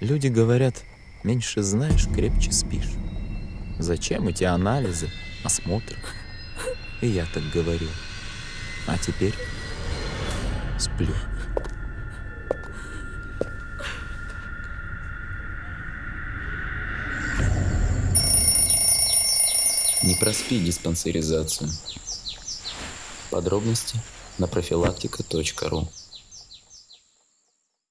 Люди говорят, меньше знаешь, крепче спишь. Зачем эти анализы, осмотры? И я так говорил. А теперь сплю. Не проспи диспансеризацию. Подробности на профилактика.ру